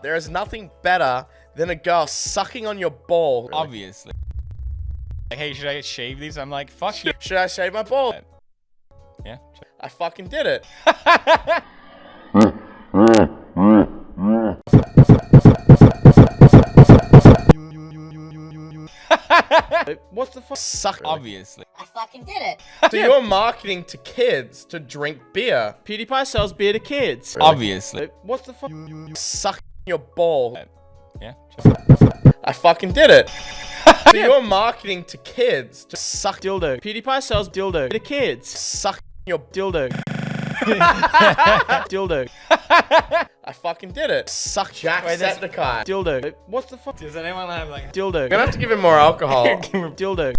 There is nothing better than a girl sucking on your ball. Obviously. Like, hey, should I shave these? I'm like, fuck you. Should I shave my ball? Yeah. I fucking did it. What's the fuck? Suck. Obviously. I fucking did it. So you're marketing to kids to drink beer. PewDiePie sells beer to kids. Obviously. What's the fuck? Suck your ball. Yeah. I fucking did it. So you're marketing to kids to suck Dildo. PewDiePie sells dildo to kids. suck your Dildo. dildo. I fucking did it. Suck Jack Wait, that's- Jacksepticeye. Dildo. What's the fuck? Does anyone have like? Dildo. I'm gonna have to give him more alcohol. Dildo.